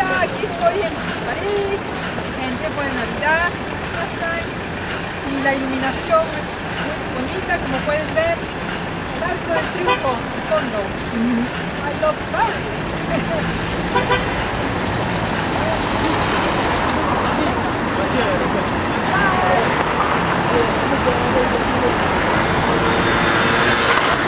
aquí estoy en París, en tiempo de Navidad, y la iluminación es muy bonita, como pueden ver, el arco del triunfo, el fondo. I love Paris.